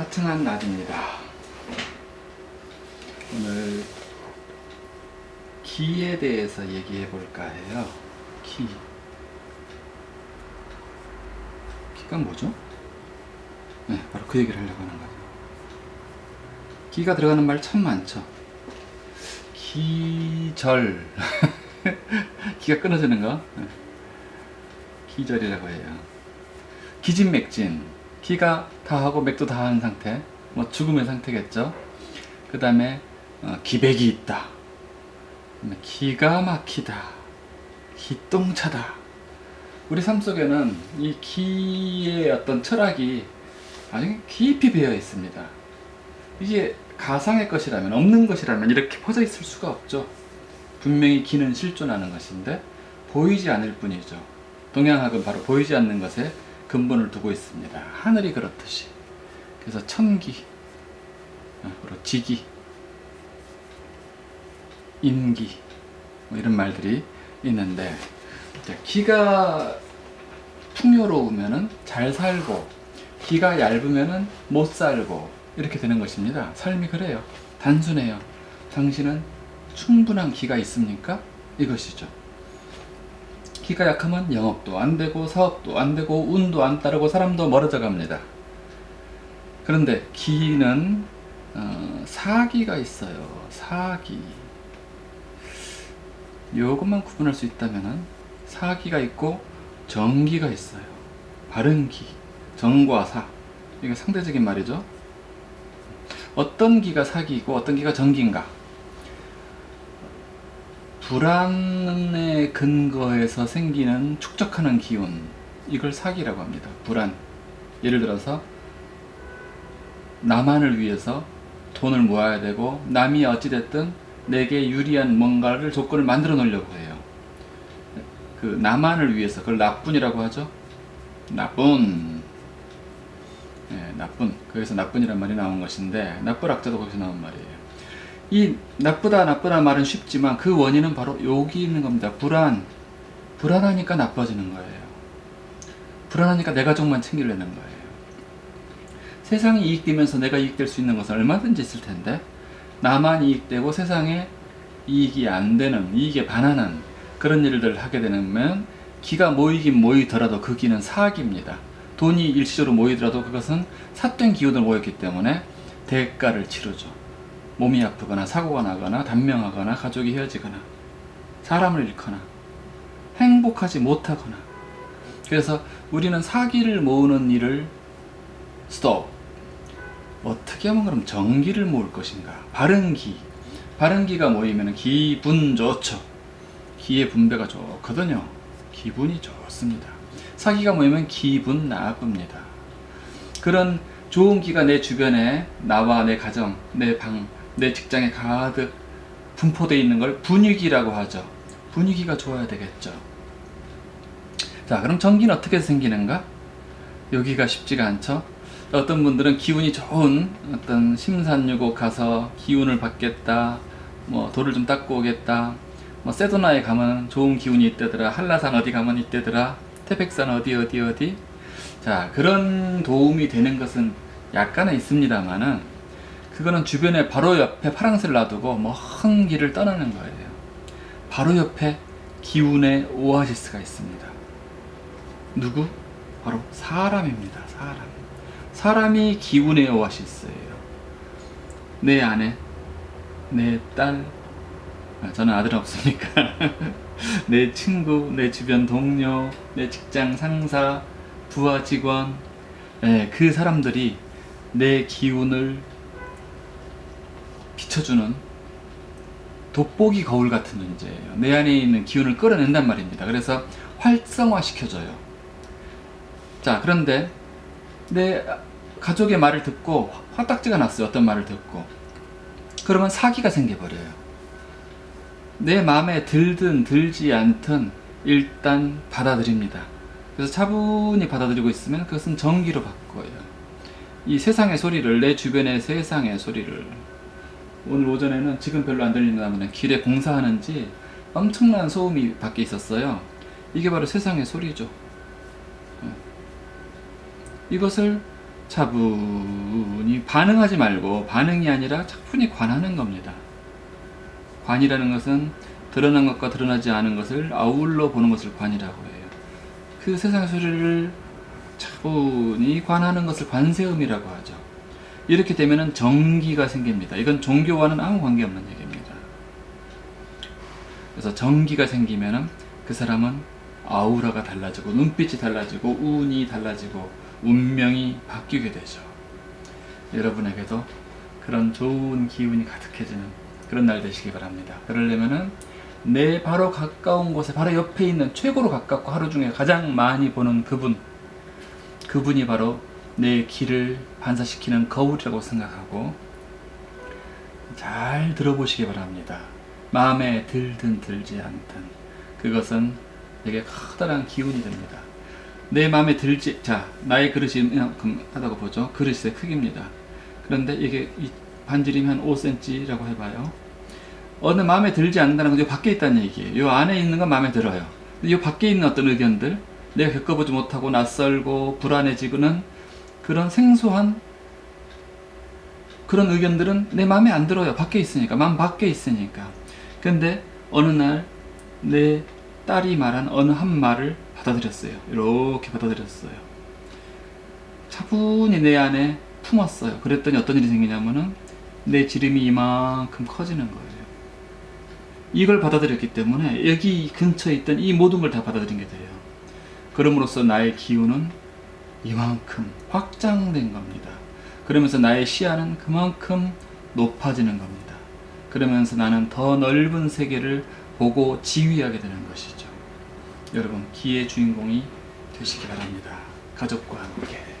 화창한 날입니다. 오늘 기에 대해서 얘기해 볼까 해요. 기. 기가 뭐죠? 네, 바로 그 얘기를 하려고 하는 거죠. 기가 들어가는 말 참 많죠. 기절. 기가 끊어지는 거. 네. 기절이라고 해요. 기진맥진. 기가 다 하고 맥도 다한 상태. 뭐 죽음의 상태겠죠. 그 다음에 어, 기백이 있다. 기가 막히다. 기똥차다. 우리 삶 속에는 이 기의 어떤 철학이 아주 깊이 배어 있습니다. 이게 가상의 것이라면 없는 것이라면 이렇게 퍼져 있을 수가 없죠. 분명히 기는 실존하는 것인데 보이지 않을 뿐이죠. 동양학은 바로 보이지 않는 것에 근본을 두고 있습니다. 하늘이 그렇듯이. 그래서 천기, 어, 그리고 지기, 인기 뭐 이런 말들이 있는데 기가 풍요로우면 잘 살고 기가 얇으면 못 살고 이렇게 되는 것입니다. 삶이 그래요. 단순해요. 당신은 충분한 기가 있습니까? 이것이죠. 기가 약하면 영업도 안 되고 사업도 안 되고 운도 안 따르고 사람도 멀어져 갑니다. 그런데 기는 어, 사기가 있어요. 사기. 요것만 구분할 수 있다면 사기가 있고 정기가 있어요. 바른 기, 정과 사. 이게 상대적인 말이죠. 어떤 기가 사기이고 어떤 기가 정기인가? 불안의 근거에서 생기는 축적하는 기운 이걸 사기라고 합니다. 불안. 예를 들어서 나만을 위해서 돈을 모아야 되고 남이 어찌됐든 내게 유리한 뭔가를 조건을 만들어 놓으려고 해요. 그 나만을 위해서 그걸 나쁜이라고 하죠. 나쁜. 네, 나쁜. 거기서 나쁜이란 말이 나온 것인데 나쁜 악자도 거기서 나온 말이에요. 이 나쁘다 나쁘다 말은 쉽지만 그 원인은 바로 여기 있는 겁니다. 불안. 불안하니까 나빠지는 거예요. 불안하니까 내 가족만 챙기려는 거예요. 세상이 이익되면서 내가 이익될 수 있는 것은 얼마든지 있을 텐데 나만 이익되고 세상에 이익이 안 되는 이익에 반하는 그런 일들 하게 되면 기가 모이긴 모이더라도 그 기는 사기입니다. 돈이 일시적으로 모이더라도 그것은 삿된 기운을 모였기 때문에 대가를 치르죠. 몸이 아프거나 사고가 나거나 단명하거나 가족이 헤어지거나 사람을 잃거나 행복하지 못하거나. 그래서 우리는 사기를 모으는 일을 스톱 어떻게 하면 그럼 정기를 모을 것인가? 바른 기. 바른 기가 모이면 기분 좋죠. 기의 분배가 좋거든요. 기분이 좋습니다. 사기가 모이면 기분 나쁩니다. 그런 좋은 기가 내 주변에 나와 내 가정 내 방 내 직장에 가득 분포되어 있는 걸 분위기라고 하죠. 분위기가 좋아야 되겠죠. 자 그럼 전기는 어떻게 생기는가? 여기가 쉽지가 않죠. 어떤 분들은 기운이 좋은 어떤 심산유곡 가서 기운을 받겠다 뭐 돌을 좀 닦고 오겠다 뭐 세도나에 가면 좋은 기운이 있대더라 한라산 어디 가면 있대더라 태백산 어디 어디 어디. 자 그런 도움이 되는 것은 약간은 있습니다만은 그거는 주변에 바로 옆에 파랑새를 놔두고 먼 길을 떠나는 거예요. 바로 옆에 기운의 오아시스가 있습니다. 누구? 바로 사람입니다 사람. 사람이 기운의 오아시스예요. 내 아내, 내 딸, 아, 저는 아들 없으니까. 내 친구, 내 주변 동료, 내 직장 상사, 부하 직원. 네, 그 사람들이 내 기운을 비춰주는 돋보기 거울 같은 존재예요. 내 안에 있는 기운을 끌어낸단 말입니다. 그래서 활성화 시켜줘요. 자 그런데 내 가족의 말을 듣고 화딱지가 났어요. 어떤 말을 듣고. 그러면 사기가 생겨버려요. 내 마음에 들든 들지 않든 일단 받아들입니다. 그래서 차분히 받아들이고 있으면 그것은 정기로 바꿔요. 이 세상의 소리를 내 주변의 세상의 소리를 오늘 오전에는 지금 별로 안 들린다면 길에 공사하는지 엄청난 소음이 밖에 있었어요. 이게 바로 세상의 소리죠. 이것을 차분히 반응하지 말고 반응이 아니라 차분히 관하는 겁니다. 관이라는 것은 드러난 것과 드러나지 않은 것을 아울러 보는 것을 관이라고 해요. 그 세상 소리를 차분히 관하는 것을 관세음이라고 하죠. 이렇게 되면 정기가 생깁니다. 이건 종교와는 아무 관계없는 얘기입니다. 그래서 정기가 생기면 그 사람은 아우라가 달라지고 눈빛이 달라지고 운이 달라지고 운명이 바뀌게 되죠. 여러분에게도 그런 좋은 기운이 가득해지는 그런 날 되시기 바랍니다. 그러려면은 내 바로 가까운 곳에 바로 옆에 있는 최고로 가깝고 하루 중에 가장 많이 보는 그분 그분이 바로 내 길을 반사시키는 거울이라고 생각하고 잘 들어보시기 바랍니다. 마음에 들든 들지 않든 그것은 되게 커다란 기운이 됩니다. 내 마음에 들지 자 나의 그릇이 이만큼 하다고 보죠. 그릇의 크기입니다. 그런데 이게 이 반지름이 한 5cm라고 해봐요. 어느 마음에 들지 않는다는 건요 밖에 있다는 얘기예요. 요 안에 있는 건 마음에 들어요. 근데 요 밖에 있는 어떤 의견들 내가 겪어보지 못하고 낯설고 불안해지고는 그런 생소한 그런 의견들은 내 마음에 안 들어요. 밖에 있으니까. 마음 밖에 있으니까. 근데 어느 날 내 딸이 말한 어느 한 말을 받아들였어요. 이렇게 받아들였어요. 차분히 내 안에 품었어요. 그랬더니 어떤 일이 생기냐면은 내 지름이 이만큼 커지는 거예요. 이걸 받아들였기 때문에 여기 근처에 있던 이 모든 걸 다 받아들인 게 돼요. 그럼으로써 나의 기운은 이만큼 확장된 겁니다. 그러면서 나의 시야는 그만큼 높아지는 겁니다. 그러면서 나는 더 넓은 세계를 보고 지휘하게 되는 것이죠. 여러분, 기의 주인공이 되시기 바랍니다. 가족과 함께.